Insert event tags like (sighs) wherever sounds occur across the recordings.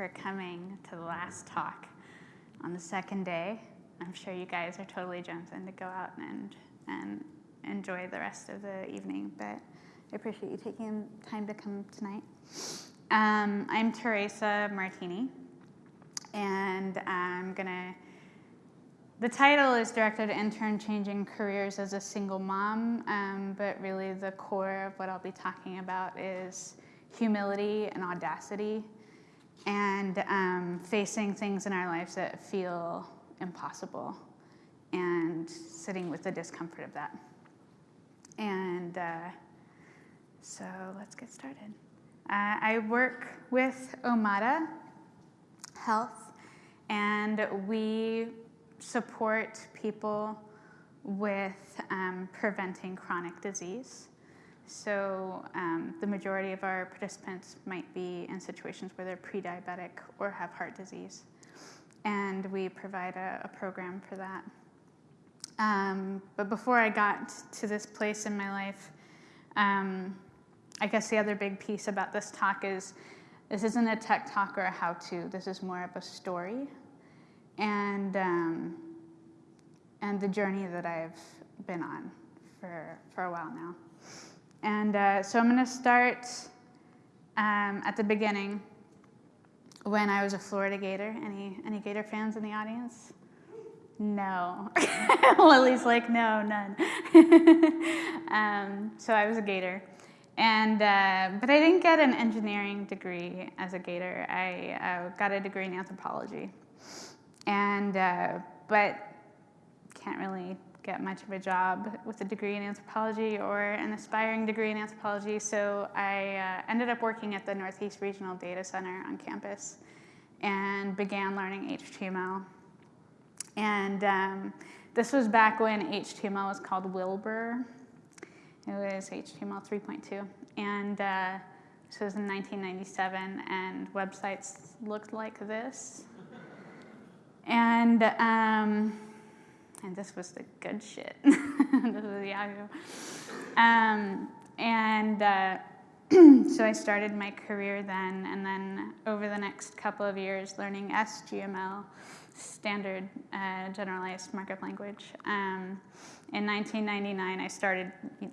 for coming to the last talk on the second day. I'm sure you guys are totally jumping to go out and, and enjoy the rest of the evening, but I appreciate you taking time to come tonight. Um, I'm Teresa Martini, and I'm gonna. The title is Director to Intern Changing Careers as a Single Mom, um, but really the core of what I'll be talking about is humility and audacity and um, facing things in our lives that feel impossible and sitting with the discomfort of that. And uh, so let's get started. Uh, I work with Omada Health, and we support people with um, preventing chronic disease. So um, the majority of our participants might be in situations where they're pre-diabetic or have heart disease. And we provide a, a program for that. Um, but before I got to this place in my life, um, I guess the other big piece about this talk is this isn't a tech talk or a how-to. This is more of a story, and um, and the journey that I've been on for for a while now. And uh, so I'm going to start um, at the beginning when I was a Florida Gator. Any any Gator fans in the audience? No. (laughs) Lily's like, no, none. (laughs) um, so I was a Gator. And, uh, but I didn't get an engineering degree as a Gator. I uh, got a degree in anthropology. And, uh, but can't really get much of a job with a degree in anthropology or an aspiring degree in anthropology. So I uh, ended up working at the Northeast Regional Data Center on campus and began learning HTML. And um, this was back when HTML was called Wilbur. It was HTML 3.2. And uh, this was in 1997, and websites looked like this. And, um, and this was the good shit. (laughs) this was Yahoo. Um, and uh, (clears throat) so I started my career then, and then over the next couple of years, learning SGML, standard uh, generalized markup language. Um, in 1999, I started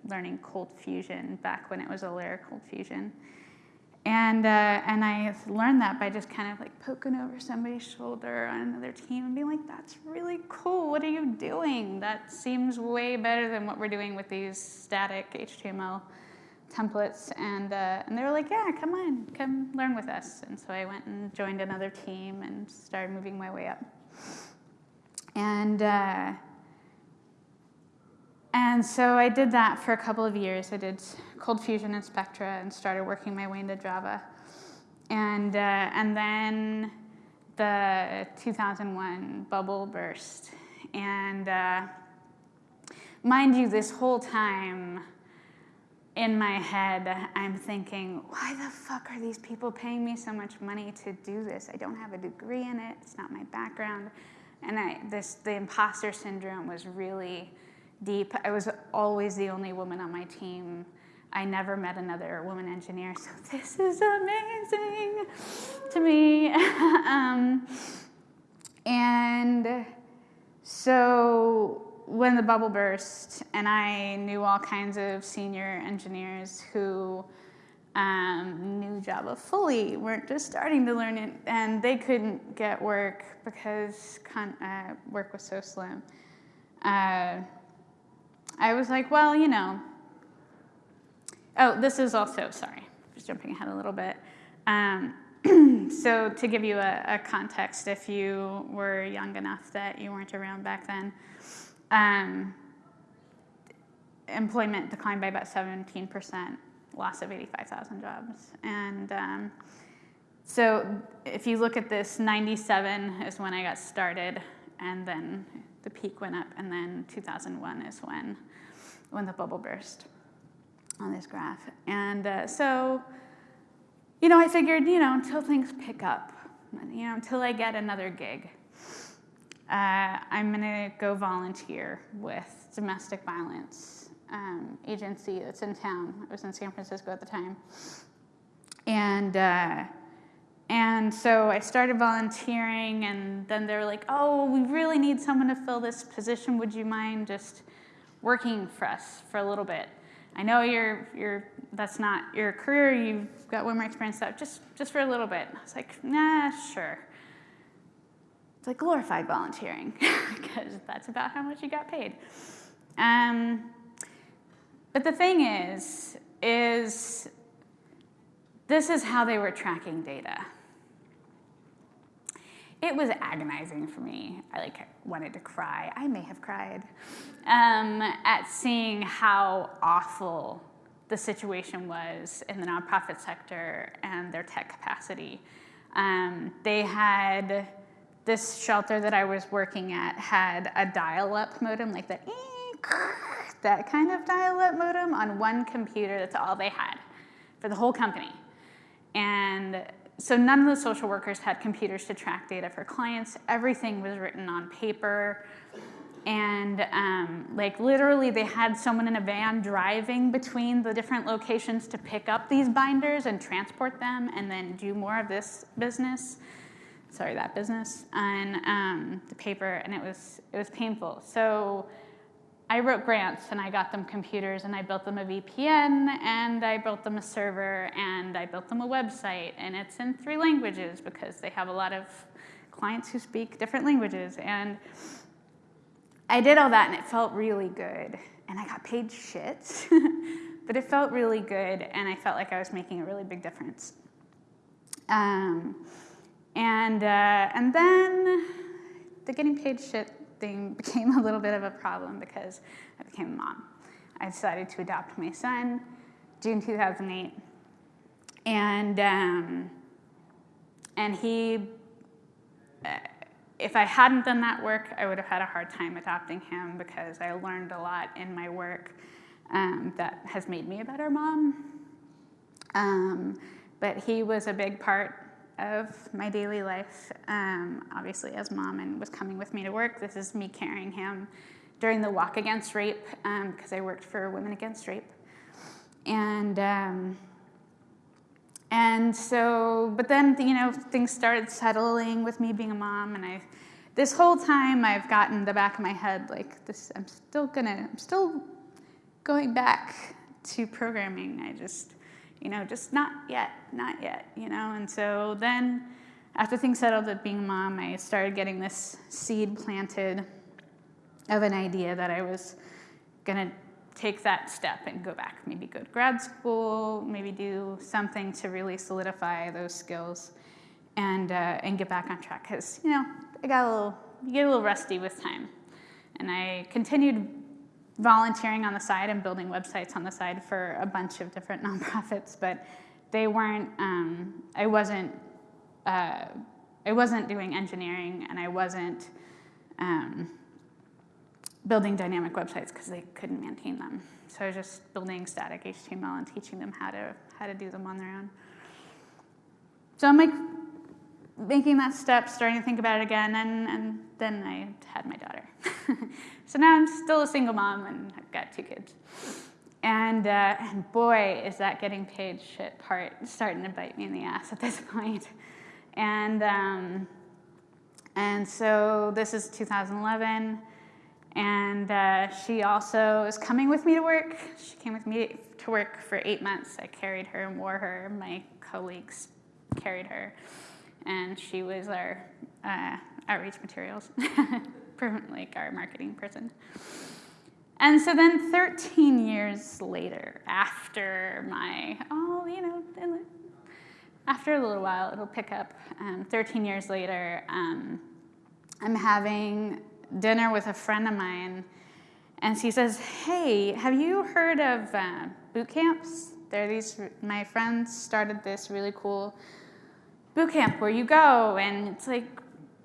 learning Cold Fusion back when it was Allaire Cold Fusion. And, uh, and I learned that by just kind of like poking over somebody's shoulder on another team and being like, that's really cool. What are you doing? That seems way better than what we're doing with these static HTML templates. And, uh, and they were like, yeah, come on, come learn with us. And so I went and joined another team and started moving my way up. And, uh, and so I did that for a couple of years. I did Cold Fusion and Spectra and started working my way into Java. And, uh, and then the 2001 bubble burst. And uh, mind you, this whole time in my head, I'm thinking, why the fuck are these people paying me so much money to do this? I don't have a degree in it. It's not my background. And I, this, the imposter syndrome was really deep. I was always the only woman on my team. I never met another woman engineer, so (laughs) this is amazing to me. (laughs) um, and so when the bubble burst, and I knew all kinds of senior engineers who um, knew Java fully, weren't just starting to learn it, and they couldn't get work because uh, work was so slim. Uh, I was like, well, you know. Oh, this is also, sorry, just jumping ahead a little bit. Um, (clears throat) so to give you a, a, context, if you were young enough that you weren't around back then, um, employment declined by about 17%, loss of 85,000 jobs. And um, so if you look at this, 97 is when I got started, and then the peak went up, and then 2001 is when, when the bubble burst on this graph. And uh, so, you know, I figured, you know, until things pick up, you know, until I get another gig, uh, I'm gonna go volunteer with domestic violence um, agency that's in town. I was in San Francisco at the time. And, uh, and so I started volunteering, and then they were like, oh, we really need someone to fill this position. Would you mind just working for us for a little bit? I know you're, you're, that's not your career, you've got way more experience, stuff, just, just for a little bit. I was like, nah, sure. It's like glorified volunteering, (laughs) because that's about how much you got paid. Um, but the thing is, is this is how they were tracking data. It was agonizing for me. I like wanted to cry. I may have cried um, at seeing how awful the situation was in the nonprofit sector and their tech capacity. Um, they had this shelter that I was working at had a dial-up modem, like that, (laughs) that kind of dial-up modem on one computer. That's all they had for the whole company. And so none of the social workers had computers to track data for clients. Everything was written on paper. And um, like literally they had someone in a van driving between the different locations to pick up these binders and transport them and then do more of this business. Sorry, that business and um, the paper and it was, it was painful. So I wrote grants and I got them computers and I built them a VPN and I built them a server and I built them a website and it's in three languages because they have a lot of clients who speak different languages and I did all that and it felt really good and I got paid shit (laughs) but it felt really good and I felt like I was making a really big difference. Um, and, uh, and then the getting paid shit thing (laughs) became a little bit of a problem because I became a mom. I decided to adopt my son June 2008. And, um, and he, uh, if I hadn't done that work, I would have had a hard time adopting him because I learned a lot in my work um, that has made me a better mom. Um, but he was a big part of my daily life, um, obviously as mom and was coming with me to work. This is me carrying him during the walk against rape because um, I worked for Women Against Rape. And, um, and so, but then, you know, things started settling with me being a mom and I, this whole time I've gotten the back of my head like this, I'm still gonna, I'm still going back to programming. I just, you know, just not yet, not yet, you know. And so then after things settled with being a mom, I started getting this seed planted of an idea that I was gonna take that step and go back, maybe go to grad school, maybe do something to really solidify those skills and, uh, and get back on track. Because, you know, I got a little, you get a little rusty with time. And I continued volunteering on the side and building websites on the side for a bunch of different (laughs) nonprofits, but they weren't, um, I wasn't, uh, I wasn't doing engineering and I wasn't um, building dynamic websites because they couldn't maintain them. So I was just building static HTML and teaching them how to, how to do them on their own. So I'm like making that step, starting to think about it again, and, and then I had my daughter. (laughs) so now I'm still a single mom and I've got two kids. And, uh, and boy, is that getting paid shit part starting to bite me in the ass at this (laughs) point. And, um, and so this is 2011. And uh, she also is coming with me to work. She came with me to work for eight months. I carried her and wore her. My colleagues carried her and she was our uh, outreach materials, (laughs) like our marketing person. And so then 13 years later, after my, oh, you know, after a little while, it'll pick up. Um, 13 years later, um, I'm having dinner with a friend of mine, and she says, hey, have you heard of uh, boot camps? There these, my friends started this really cool boot camp where you go and it's like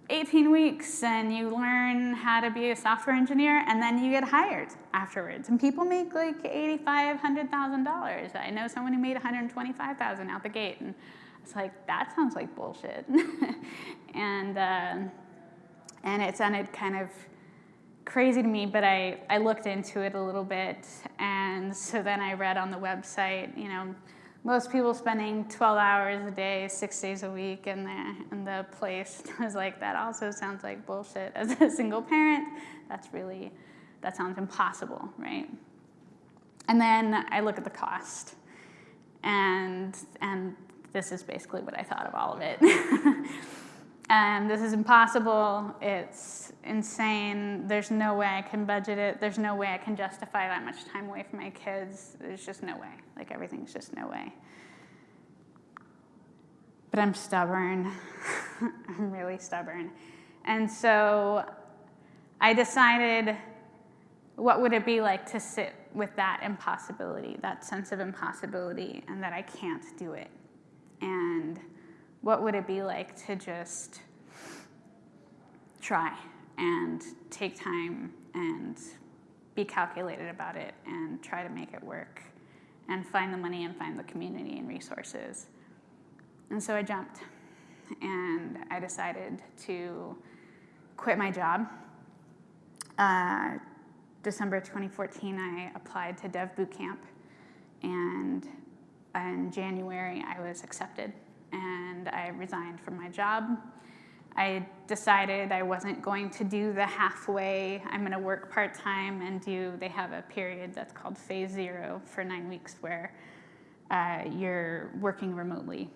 18 weeks and you learn how to be a software engineer and then you get hired afterwards. And people make like 85, $100,000. I know someone who made 125,000 out the gate and it's like, that sounds like bullshit. (laughs) and, uh, and it sounded kind of crazy to me, but I, I looked into it a little bit. And so then I read on the website, you know, most people spending 12 hours a day, six days a week in the, in the place. (laughs) I was like, that also sounds like bullshit as a single parent. That's really, that sounds impossible, right? And then I look at the cost. And, and this is basically what I thought of all of it. (laughs) and this is impossible. It's insane. There's no way I can budget it. There's no way I can justify that much time away from my kids. There's just no way. Like everything's just no way. But I'm stubborn. (laughs) I'm really stubborn. And so I decided what would it be like to sit with that impossibility, that sense of impossibility, and that I can't do it? What would it be like to just try and take time and be calculated about it and try to make it work and find the money and find the community and resources. And so I jumped and I decided to quit my job. Uh, December 2014, I applied to Dev Bootcamp, and in January, I was accepted, and I resigned from my job. I decided I wasn't going to do the halfway, I'm going to work part time and do, they have a period that's called phase zero for nine weeks where uh, you're working remotely.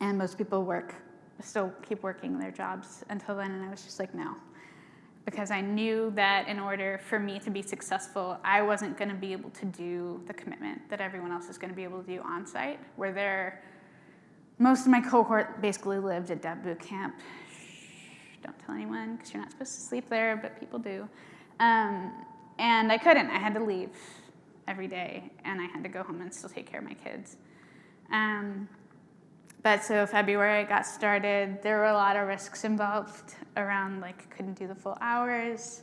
And most people work, still keep working their jobs until then, and I was just like, no, because I knew that in order for me to be successful, I wasn't going to be able to do the commitment that everyone else is going to be able to do on site, where they're, most of my cohort basically lived at that Boot Camp. Shh, don't tell anyone because you're not supposed to sleep there, but people do. Um, and I couldn't. I had to leave every day, and I had to go home and still take care of my kids. Um, but so February got started. There were a lot of risks involved around like couldn't do the full hours,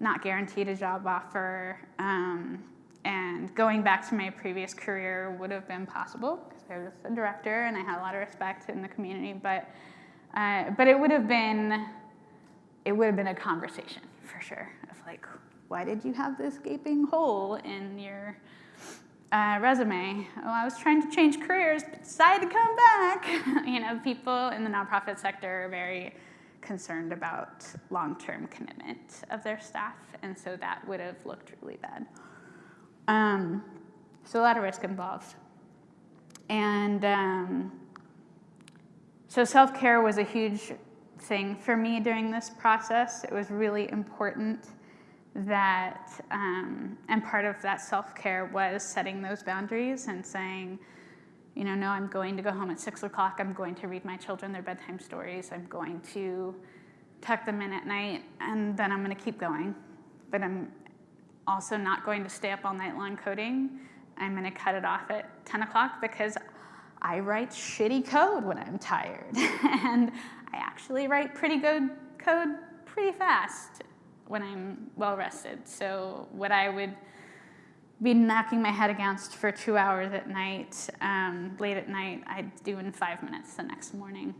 not guaranteed a job offer, um, and going back to my previous career would have been possible I was a director and I had a lot of respect in the community. But uh, but it would have been it would have been a conversation for sure of like why did you have this gaping hole in your uh, resume. Oh, I was trying to change careers, but decided to come back. (laughs) you know, people in the nonprofit sector are very concerned about long-term commitment of their staff, and so that would have looked really bad. Um, so a lot of risk involved. And um, so self-care was a huge thing for me during this process. It was really important that, um, and part of that self-care was setting those boundaries and saying, you know, no, I'm going to go home at six o'clock. I'm going to read my children their bedtime stories. I'm going to tuck them in at night, and then I'm going to keep going. But I'm also not going to stay up all night long coding. I'm going to cut it off at 10 o'clock because I write shitty code when I'm tired. (laughs) and I actually write pretty good code pretty fast when I'm well rested. So what I would be knocking my head against for two hours at night, um, late at night, I'd do in five minutes the next morning.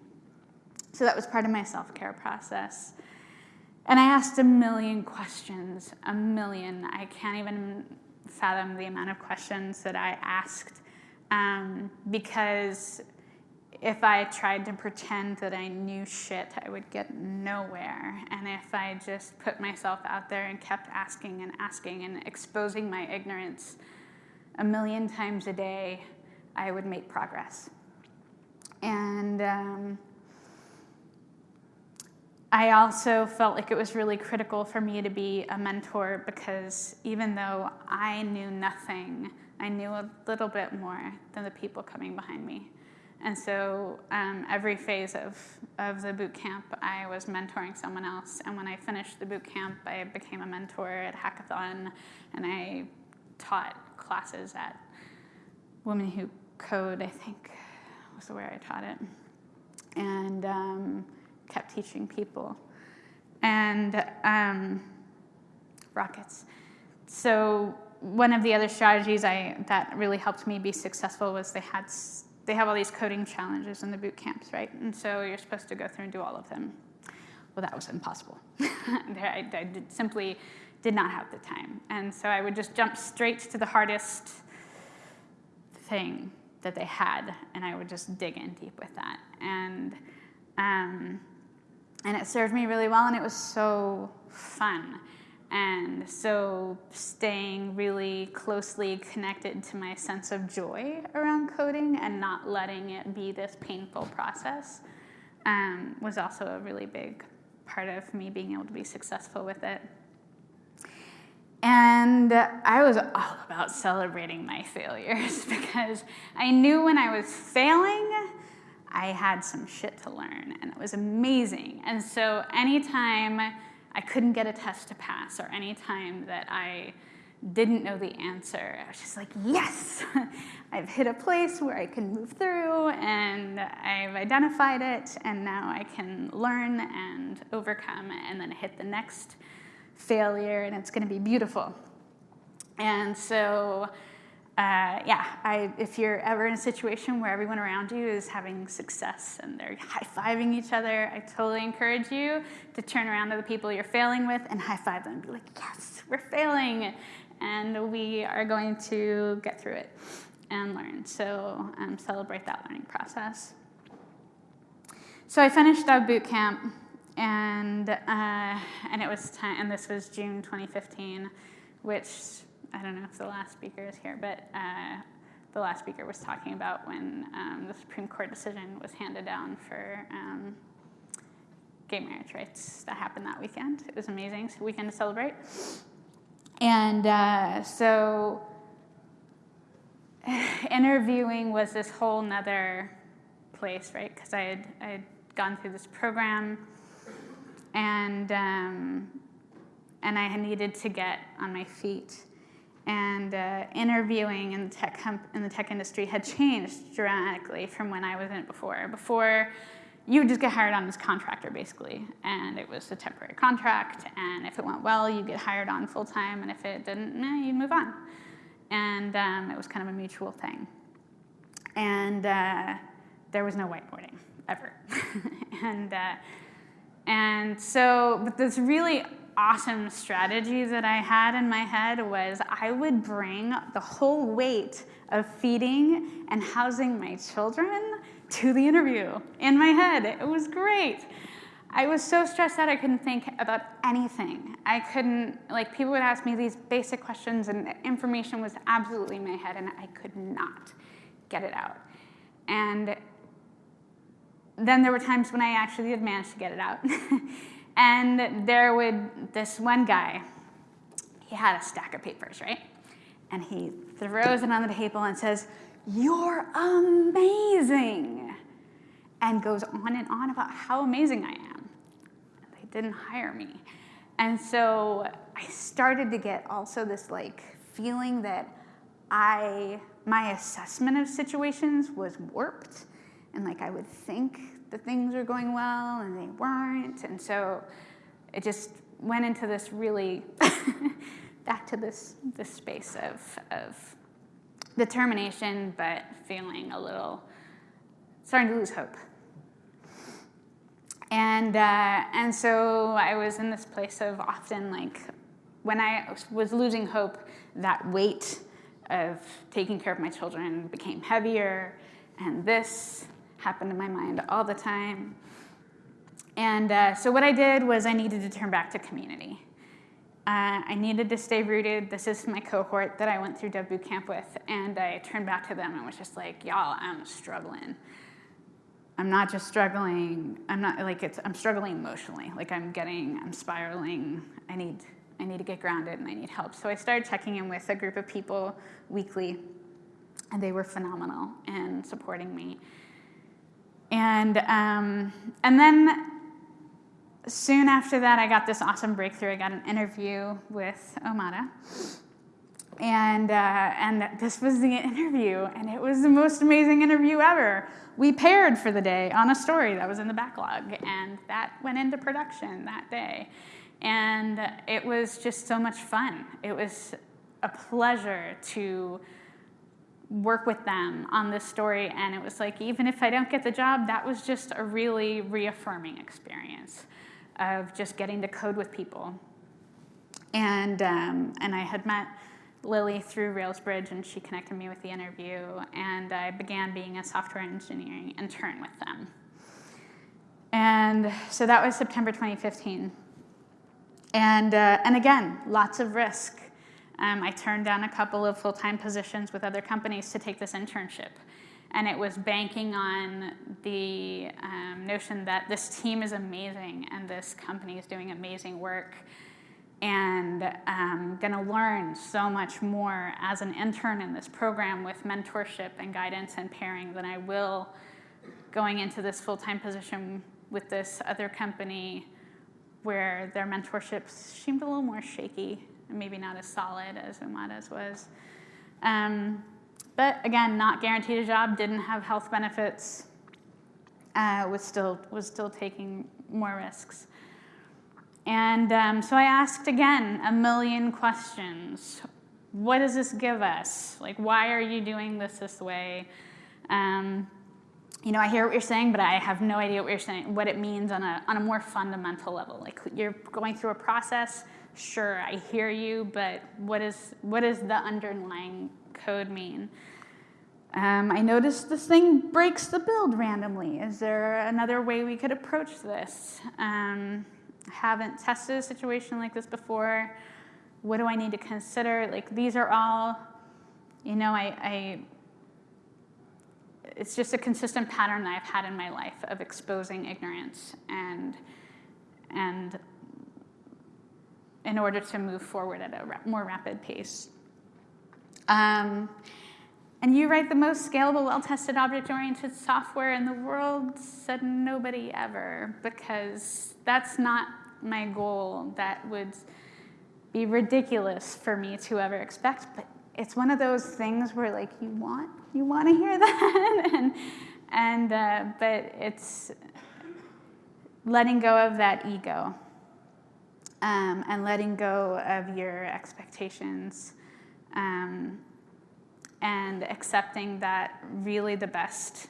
So that was part of my self-care process. And I asked a million questions, a million. I can't even fathom the amount of questions that I asked um, because if I tried to pretend that I knew shit, I would get nowhere. And if I just put myself out there and kept asking and asking and exposing my ignorance a million times a day, I would make progress. And um, I also felt like it was really critical for me to be a mentor because even though I knew nothing, I knew a little bit more than the people coming behind me. And so um, every phase of, of the boot camp, I was mentoring someone else. And when I finished the boot camp, I became a mentor at Hackathon, and I taught classes at Women Who Code, I think was the way I taught it, and um, kept teaching people. And um, rockets. So one of the other strategies I, that really helped me be successful was they had they have all these coding challenges in the boot camps, right? And so you're supposed to go through and do all of them. Well, that was impossible. (laughs) I, I did, simply did not have the time. And so I would just jump straight to the hardest thing that they had, and I would just dig in deep with that. And um, and it served me really well, and it was so fun. And so, staying really closely connected to my sense of joy around coding and not letting it be this painful process um, was also a really big part of me being able to be successful with it. And I was all about celebrating my failures (laughs) because I knew when I was failing, I had some shit to learn, and it was amazing. And so, anytime I couldn't get a test to pass, or anytime that I didn't know the answer, I was just like, yes, (laughs) I've hit a place where I can move through, and I've identified it, and now I can learn and overcome, and then hit the next failure, and it's going to be beautiful. And so, uh, yeah, I, if you're ever in a situation where everyone around you is having success and they're high fiving each other, I totally encourage you to turn around to the people you're failing with and high five them and be like, yes, we're failing, and we are going to get through it and learn. So um, celebrate that learning process. So I finished up boot camp, and uh, and it was time, and this was June 2015, which I don't know if the last speaker is here, but uh, the last speaker was talking about when um, the Supreme Court decision was handed down for um, gay marriage rights. That happened that weekend. It was amazing. It's a weekend to celebrate. And uh, so (laughs) interviewing was this whole nother place, right? Because I had, I had gone through this program and, um, and I needed to get on my feet and uh, interviewing in the, tech in the tech industry had changed dramatically from when I was in it before. Before, you would just get hired on as contractor basically, and it was a temporary contract, and if it went well, you'd get hired on full time, and if it didn't, eh, you'd move on. And um, it was kind of a mutual thing. And uh, there was no whiteboarding ever. (laughs) and, uh, and so, but this really awesome strategy that I had in my head was I would bring the whole weight of feeding and housing my children to the interview in my head. It was great. I was so stressed out I couldn't think about anything. I couldn't, like, people would ask me these basic questions, and information was absolutely in my head, and I could not get it out. And then there were times when I actually did manage to get it out. (laughs) And there would, this one guy, he had a stack of papers, right? And he throws it on the table and says, You're amazing. And goes on and on about how amazing I am. They didn't hire me. And so I started to get also this like feeling that I, my assessment of situations was warped. And like I would think the things were going well and they weren't. And so it just went into this really (laughs) back to this this space of of determination, but feeling a little starting to lose hope. And uh, and so I was in this place of often like when I was losing hope, that weight of taking care of my children became heavier, and this happened in my mind all the time. And uh, so what I did was I needed to turn back to community. Uh, I needed to stay rooted. This is my cohort that I went through Dev Boot Camp with, and I turned back to them and was just like, y'all, I'm struggling. I'm not just struggling. I'm not like it's. I'm struggling emotionally. Like I'm getting. I'm spiraling. I need. I need to get grounded and I need help. So I started checking in with a group of people weekly, and they were phenomenal in supporting me. And, um, and then soon after that, I got this awesome breakthrough. I got an interview with Omada. And, uh, and this was the interview, and it was the most amazing interview ever. We paired for the day on a story that was in the backlog, and that went into production that day. And it was just so much fun. It was a pleasure to work with them on this story. And it was like, even if I don't get the job, that was just a really reaffirming experience of just getting to code with people. And, um, and I had met Lily through Railsbridge, and she connected me with the interview, and I began being a software engineering intern with them. And so that was September 2015. And, uh, and again, lots of risk. Um, I turned down a couple of full-time positions with other companies to take this internship. And it was banking on the um, notion that this team is amazing and this company is doing amazing work and um, going to learn so much more as an intern in this program with mentorship and guidance and pairing than I will going into this full-time position with this other company where their mentorship seemed a little more shaky and maybe not as solid as Omada's was. Um, but again, not guaranteed a job, didn't have health benefits, uh, was, still, was still taking more risks. And um, so I asked again a million questions. What does this give us? Like, why are you doing this this way? Um, you know, I hear what you're saying, but I have no idea what you're saying, what it means on a, on a more fundamental level. Like, you're going through a process, sure, I hear you, but what, is, what does the underlying code mean? Um, I noticed this thing breaks the build randomly. Is there another way we could approach this? Um, haven't tested a situation like this before. What do I need to consider? Like these are all, you know, I, I it's just a consistent pattern that I've had in my life of exposing ignorance and and in order to move forward at a more rapid pace. Um, and you write the most scalable, well-tested object-oriented software in the world, said nobody ever, because that's not my goal. That would be ridiculous for me to ever expect, but it's one of those things where like you want, you want to hear (laughs) that, and, and uh, but it's letting go of that ego um, and letting go of your expectations. Um, and accepting that really the best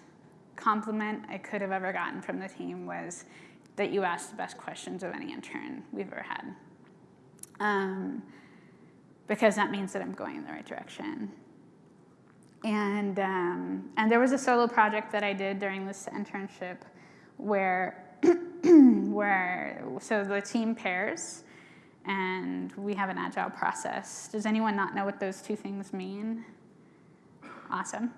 compliment I could have ever gotten from the team was that you asked the best questions of any intern we've ever had. Um, because that means that I'm going in the right direction. And, um, and there was a solo project that I did during this internship where, (clears throat) where so the team pairs and we have an agile process. Does anyone not know what those two things mean? Awesome.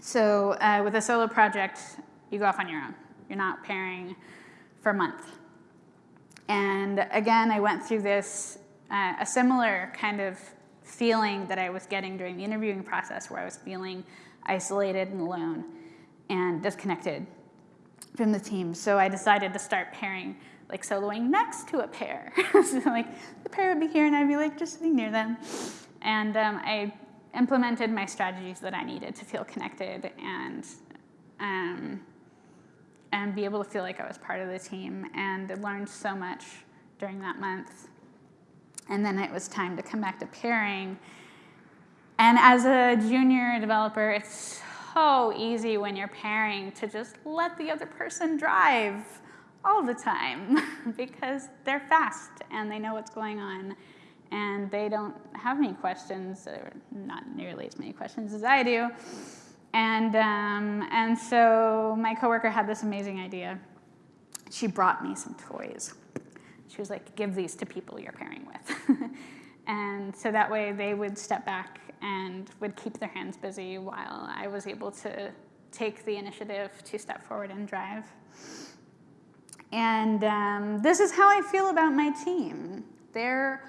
So uh, with a solo project, you go off on your own. You're not pairing for a month. And again, I went through this, uh, a similar kind of feeling that I was getting during the interviewing process where I was feeling isolated and alone and disconnected from the team. So I decided to start pairing, like soloing next to a pair. (laughs) so like the pair would be here and I'd be like just sitting near them. And um, I implemented my strategies that I needed to feel connected and um, and be able to feel like I was part of the team and learned so much during that month. And then it was time to come back to pairing. And as a junior developer, it's so easy when you're pairing to just let the other person drive all the time (laughs) because they're fast and they know what's going on and they don't have any questions, or not nearly as many questions as I do. And, um, and so my coworker had this amazing idea. She brought me some toys. She was like, give these to people you're pairing with. (laughs) and so that way they would step back and would keep their hands busy while I was able to take the initiative to step forward and drive. And um, this is how I feel about my team. They're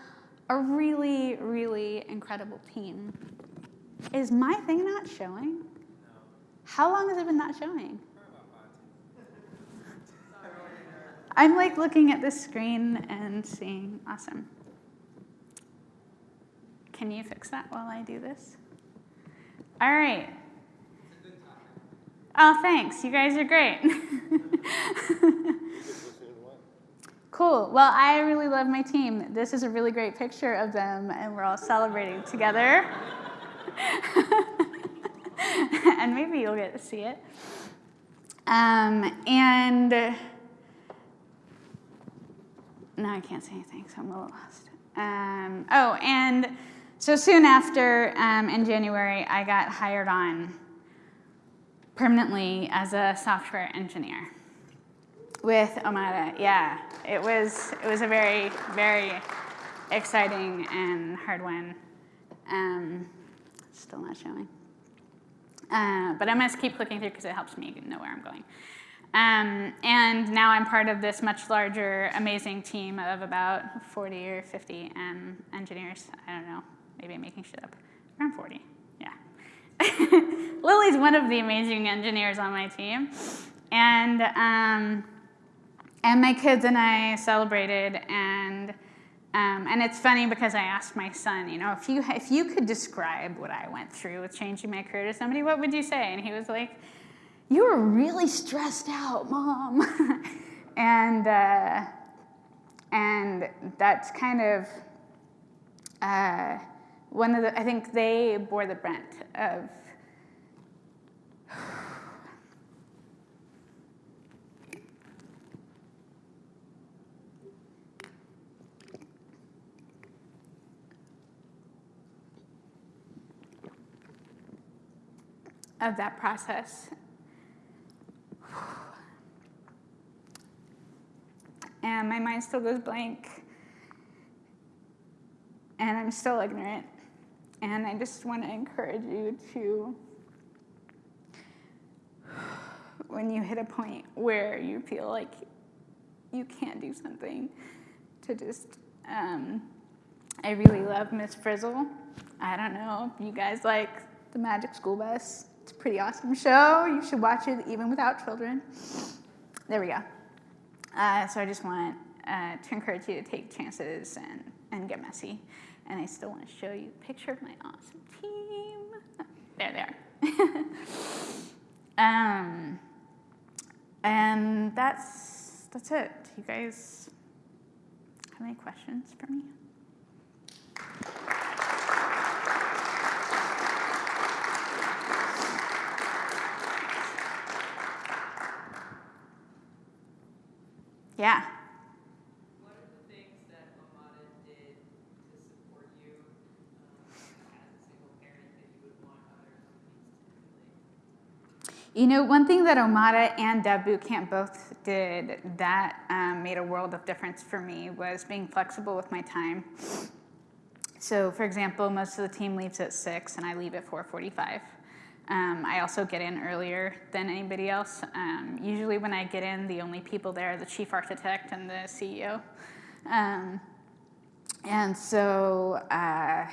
a really, really incredible team. Is my thing not showing? How long has it been not showing? I'm like looking at the screen and seeing, awesome. Can you fix that while I do this? All right. Oh, thanks. You guys are great. (laughs) Cool. Well, I really love my team. This is a really great picture of them, and we're all celebrating together. (laughs) and maybe you'll get to see it. Um, and now I can't say anything, so I'm a little lost. Um, oh, and so soon after, um, in January, I got hired on permanently as a software engineer with Omada. Yeah, it was it was a very very exciting and hard one. Um, still not showing. Uh, but I must keep clicking through because it helps me know where I'm going. Um, and now I'm part of this much larger, amazing team of about 40 or 50 um, engineers. I don't know, maybe I'm making shit up. Around 40, yeah. (laughs) Lily's one of the amazing engineers on my team. And, um, and my kids and I celebrated and um, and it's funny because I asked my son, you know, if you, if you could describe what I went through with changing my career to somebody, what would you say? And he was like, you were really stressed out, mom. (laughs) and, uh, and that's kind of uh, one of the, I think they bore the brunt of of that process. And my mind still goes blank. And I'm still ignorant. And I just want to encourage you to, when you hit a point where you feel like you can't do something, to just, um, I really love Miss Frizzle. I don't know if you guys like the Magic School Bus. It's a pretty awesome show. You should watch it even without children. There we go. Uh, so I just want uh, to encourage you to take chances and, and get messy. And I still want to show you a picture of my awesome team. (laughs) There they are. (laughs) um, and that's, that's it. You guys have any questions for me? Yeah. What are the things that Omada did to support you um, as a single parent that you would want other companies to emulate? You know, one thing that Omada and Dev Bootcamp both did that um, made a world of difference for me was being flexible with my time. So, for example, most of the team leaves at 6 and I leave at 4.45. Um, I also get in earlier than anybody else. Um, usually when I get in, the only people there are the chief architect and the CEO. Um, and so uh,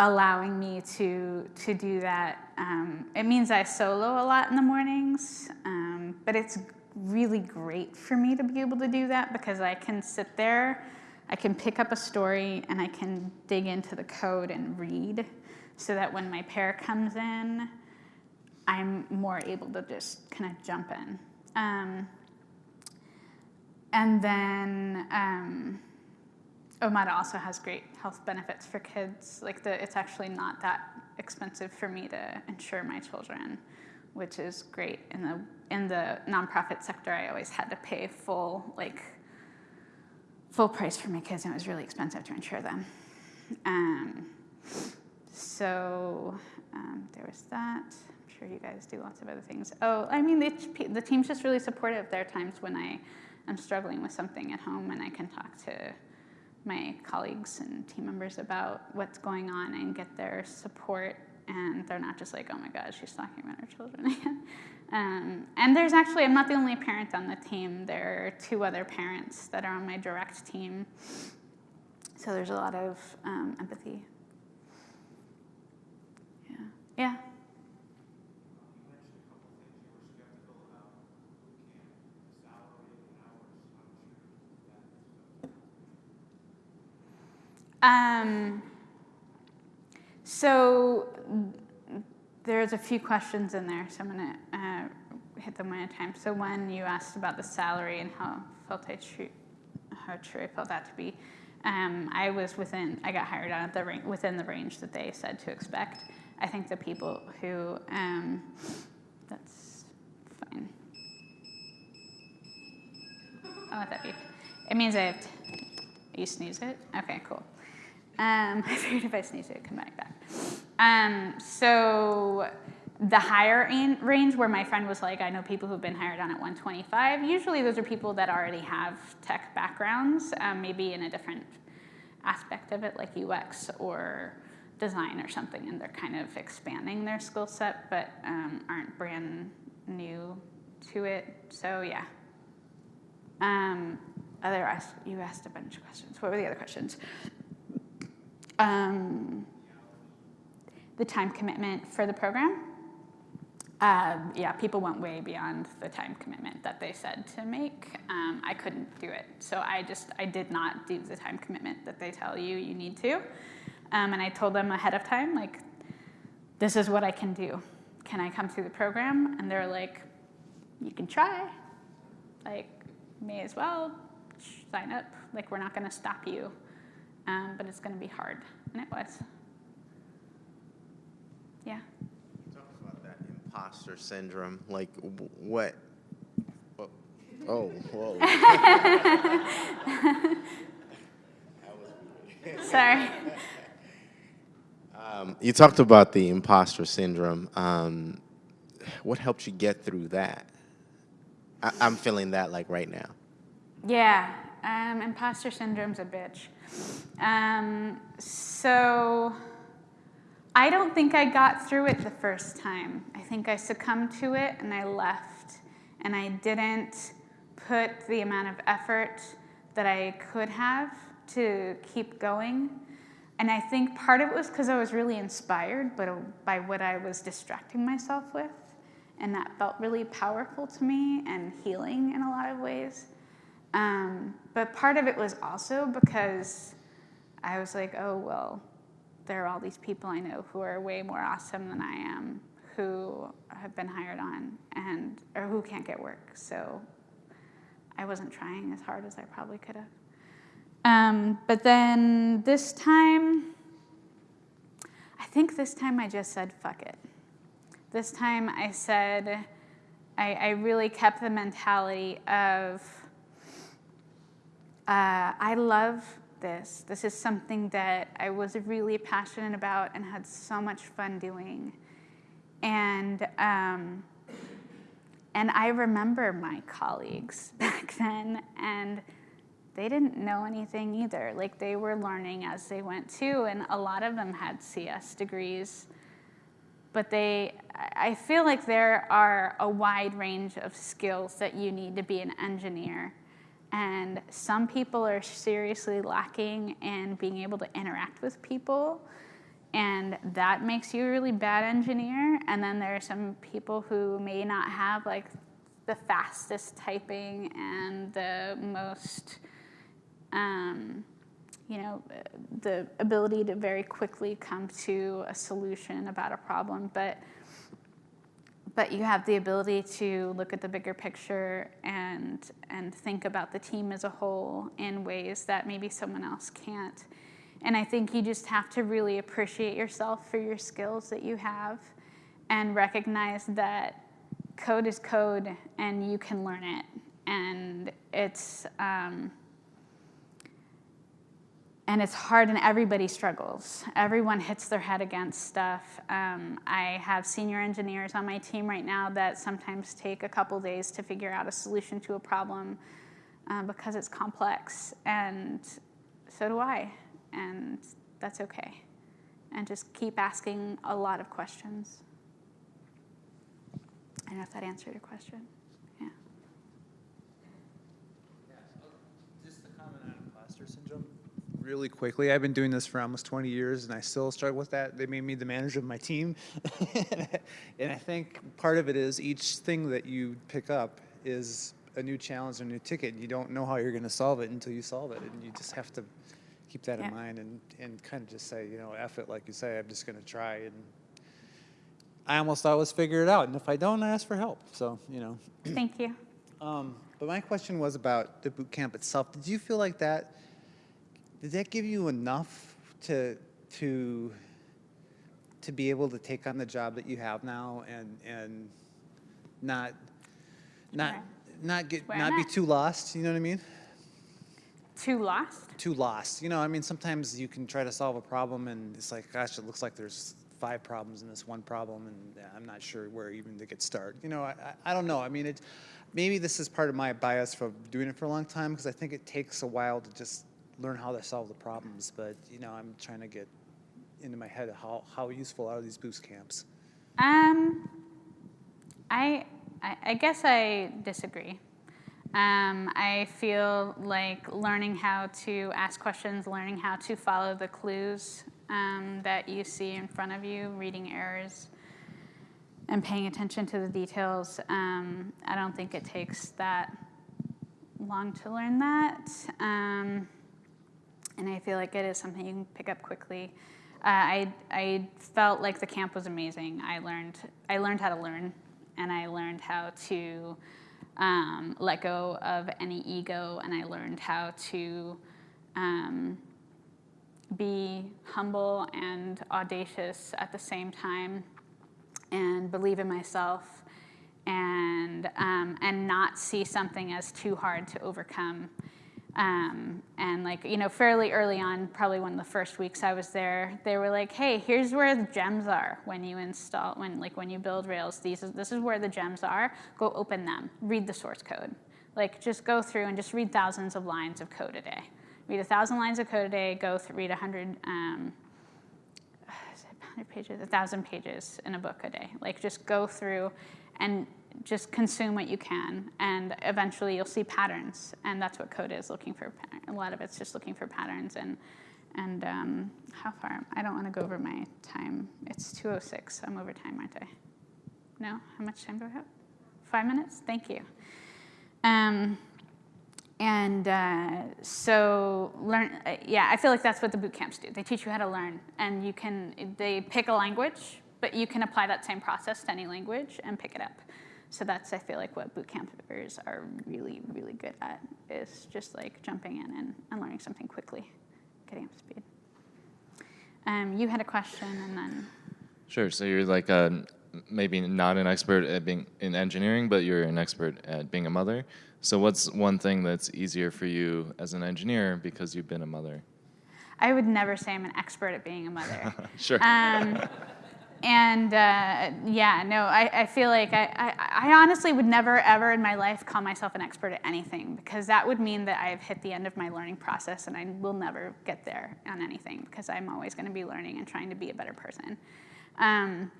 allowing me to, to do that, um, it means I solo a lot in the mornings, um, but it's really great for me to be able to do that because I can sit there, I can pick up a story and I can dig into the code and read so that when my pair comes in, I'm more able to just kind of jump in. Um, and then um, Omada also has great health benefits for kids. Like the, it's actually not that expensive for me to insure my children, which is great. In the in the nonprofit sector, I always had to pay full like full price for my kids, and it was really expensive to insure them. Um, so um, there was that I'm sure you guys do lots of other things. Oh, I mean, the, the team's just really supportive. There are times when I am struggling with something at home and I can talk to my colleagues and team members about what's going on and get their support. And they're not just like, oh my God, she's talking about her children (laughs) again. um, and there's actually, I'm not the only parent on the team. There are two other parents that are on my direct team. So there's a lot of um, empathy. Yeah. Yeah. Um, so there's a few questions in there, so I'm going to uh, hit them one at a time. So one, you asked about the salary and how felt I true, how true I felt that to be. Um, I was within, I got hired on at the within the range that they said to expect. I think the people who, um, that's fine. Oh, that beep. It means I have, you sneeze it? Okay, cool. Um, (laughs) I figured if I sneeze, it would come right back. Um, so the higher range, where my friend was like, I know people who've been hired on at 125. Usually, those are people that already have tech backgrounds, um, maybe in a different aspect of it, like UX or design or something, and they're kind of expanding their skill set, but um, aren't brand new to it. So yeah. Um, other you asked a bunch of questions. What were the other questions? Um, the time commitment for the program. Um, yeah, people went way beyond the time commitment that they said to make. Um, I couldn't do it, so I just I did not do the time commitment that they tell you you need to. Um, and I told them ahead of time, like, this is what I can do. Can I come through the program? And they're like, you can try. Like, may as well sign up. Like, we're not going to stop you, um, but it's going to be hard, and it was. Yeah. Talk about that imposter syndrome. Like, what? what- Oh, whoa. (laughs) Sorry. Um, you talked about the imposter syndrome. Um, what helped you get through that? I, I'm feeling that like right now. Yeah, um, imposter syndrome's a bitch. Um, so I don't think I got through it the first time. I think I succumbed to it and I left, and I didn't put the amount of effort that I could have to keep going. And I think part of it was because I was really inspired by, by what I was distracting myself with. And that felt really powerful to me and healing in a lot of ways. Um, but part of it was also because I was like, oh, well, there are all these people I know who are way more awesome than I am, who have been hired on and or who can't get work. So I wasn't trying as hard as I probably could have. Um, but then this time, I think this time I just said, fuck it. This time I said, I, I really kept the mentality of, uh, I love this. This is something that I was really passionate about and had so much fun doing. And, um, and I remember my colleagues (laughs) back then, and they didn't know anything either. Like they were learning as they went too, and a lot of them had CS degrees. But they, I feel like there are a wide range of skills that you need to be an engineer. And some people are seriously lacking in being able to interact with people. And that makes you a really bad engineer. And then there are some people who may not have like the fastest typing and the most, um, you know, the ability to very quickly come to a solution about a problem. But but you have the ability to look at the bigger picture and and think about the team as a whole in ways that maybe someone else can't. And I think you just have to really appreciate yourself for your skills that you have and recognize that code is code and you can learn it. And it's um, and it's hard and everybody struggles. Everyone hits their head against stuff. Um, i have senior engineers on my team right now that sometimes take a couple days to figure out a solution to a problem uh, because it's complex and so do i and that's okay. And just keep asking a lot of questions. I don't know if that answered your question yeah Just to comment on imposter syndrome really quickly. I've been doing this for almost 20 years and I still struggle with that. They made me the manager of my team. (laughs) and I think part of it is each thing that you pick up is a new challenge, or a new ticket. You don't know how you're going to solve it until you solve it. And you just have to keep that Yeah. in mind and, and kind of just say, you know, F it, like you say, I'm just going to try. And I almost always figure it out. And if I don't, I ask for help. So, you know. thank you Um, but my question was about the boot camp itself. Did you feel like that? Did that give you enough to to to be able to take on the job that you have now and and not not Right. not get Where not be too lost? You know what I mean? Too lost? too lost. You know, I mean, sometimes you can try to solve a problem and it's like, gosh, it looks like there's five problems in this one problem, and I'm not sure where even to get started. You know, I, I I don't know. I mean, it, maybe this is part of my bias for doing it for a long time because I think it takes a while to just learn how to solve the problems. But you know, I'm trying to get into my head how how useful are these boot camps. Um, I, I, guess I disagree. Um, I feel like learning how to ask questions, learning how to follow the clues um, that you see in front of you, reading errors, and paying attention to the details. Um, I don't think it takes that long to learn that. And I feel like it is something you can pick up quickly. Uh, I, I felt like the camp was amazing. I learned, I learned how to learn, and I learned how to um, let go of any ego, and I learned how to um, be humble and audacious at the same time, and believe in myself, and um, and not see something as too hard to overcome. Um, and like you know, fairly early on, probably one of the first weeks I was there, they were like, "Hey, here's where the gems are when you install, when like when you build Rails. These is, this is where the gems are. Go open them, read the source code. Like just go through and just read thousands of lines of code a day. Read a thousand lines of code a day. Go read a hundred." Um, (sighs) is it 100 pages, 1,000 pages in a book a day. Like just go through and just consume what you can, and eventually you'll see patterns, and that's what code is looking for. A lot of it's just looking for patterns, and and um, how far? I don't want to go over my time. It's 2:06. I'm over time, aren't I? No. How much time do I have? Five minutes. Thank you. Um, and uh, so learn. Uh, yeah, I feel like that's what the boot camps do. They teach you how to learn, and you can. They pick a language, but you can apply that same process to any language and pick it up. So that's I feel like what boot campers are really really good at is just like jumping in and, and learning something quickly, getting up to speed. Um, you had a question, and then Sure. So you're like uh, maybe not an expert at being in engineering, but you're an expert at being a mother. So what's one thing that's easier for you as an engineer because you've been a mother? I would never say I'm an expert at being a mother. (laughs) Sure. Um, and uh, yeah, no, I, I feel like I, I, I honestly would never, ever in my life call myself an expert at anything because that would mean that I've hit the end of my learning process and I will never get there on anything because I'm always going to be learning and trying to be a better person. Um,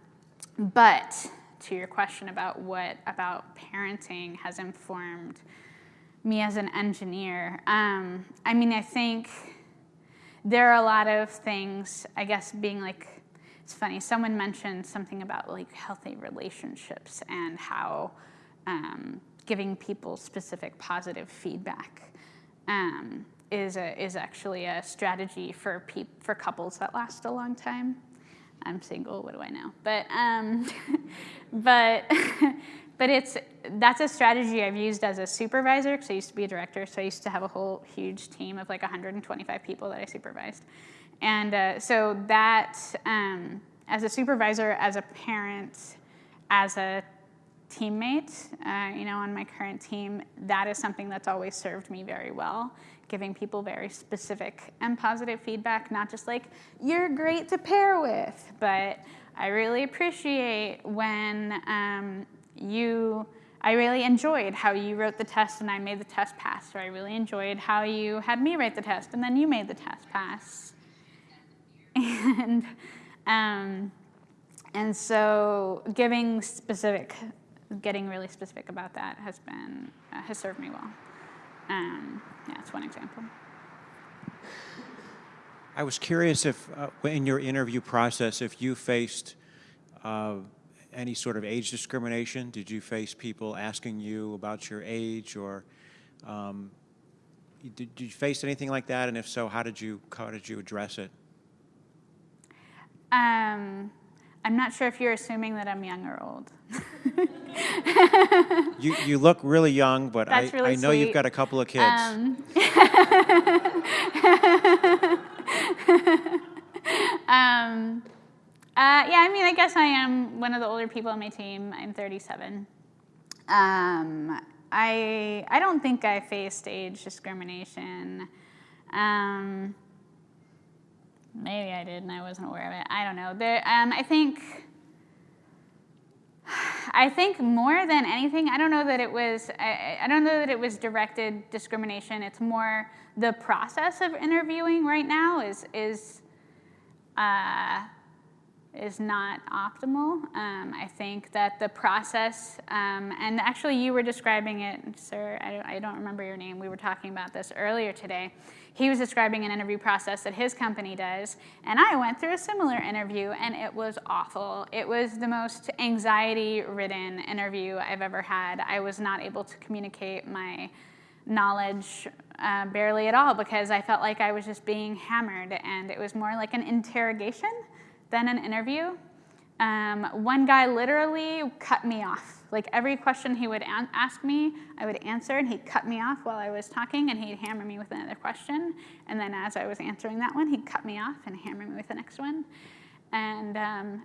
but to your question about what about parenting has informed me as an engineer, um, I mean, I think there are a lot of things, I guess, being like, it's funny, someone mentioned something about like healthy relationships and how um, giving people specific positive feedback um, is, a, is actually a strategy for, for couples that last a long time. I'm single, what do I know? But, um, (laughs) but, (laughs) but it's, that's a strategy I've used as a supervisor because I used to be a director. So I used to have a whole huge team of like 125 people that I supervised. And uh, so that, um, as a supervisor, as a parent, as a teammate, uh, you know, on my current team, that is something that's always served me very well. Giving people very specific and positive feedback, not just like, you're great to pair with, but I really appreciate when um, you, I really enjoyed how you wrote the test and I made the test pass, or I really enjoyed how you had me write the test and then you made the test pass. (laughs) And, um, and so giving specific, getting really specific about that has been, uh, has served me well. Um, yeah, that's one example. I was curious if, uh, in your interview process, if you faced uh, any sort of age discrimination. Did you face people asking you about your age, or um, did, did you face anything like that? And if so, how did you how did you address it? Um, I'm not sure if you're assuming that I'm young or old. (laughs) You you look really young, but I, really I know you've got a couple of kids. Um, (laughs) um, uh, yeah, I mean, I guess I am one of the older people on my team. I'm 37. Um, I I don't think I faced age discrimination. Um, maybe I did and I wasn't aware of it. I don't know. There, um, I think. I think more than anything, I don't know that it was. I, I don't know that it was directed discrimination. It's more the process of interviewing right now is is. Uh, is not optimal. Um, I think that the process, um, and actually you were describing it, sir, I don't, I don't remember your name, we were talking about this earlier today. He was describing an interview process that his company does, and I went through a similar interview, and it was awful. It was the most anxiety-ridden interview I've ever had. I was not able to communicate my knowledge uh, barely at all because I felt like I was just being hammered, and it was more like an interrogation than an interview. Um, one guy literally cut me off. Like every question he would ask me, I would answer, and he'd cut me off while I was talking, and he'd hammer me with another question. And then as I was answering that one, he'd cut me off and hammer me with the next one. And um,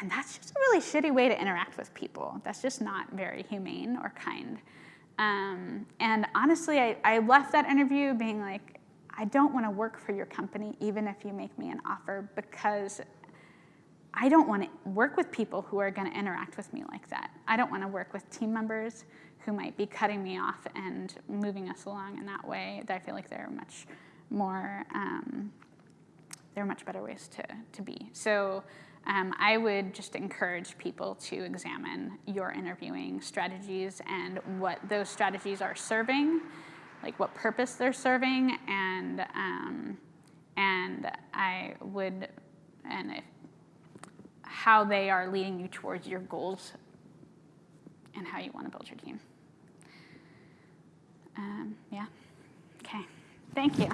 and that's just a really shitty way to interact with people. That's just not very humane or kind. Um, and honestly, I, I left that interview being like, I don't want to work for your company, even if you make me an offer, because I don't want to work with people who are going to interact with me like that. I don't want to work with team members who might be cutting me off and moving us along in that way. I feel like there are much more, um, there are much better ways to, to be. So um, I would just encourage people to examine your interviewing strategies and what those strategies are serving, like what purpose they're serving, and um, and I would, and if how they are leading you towards your goals and how you want to build your team. Um, yeah. Okay. Thank you.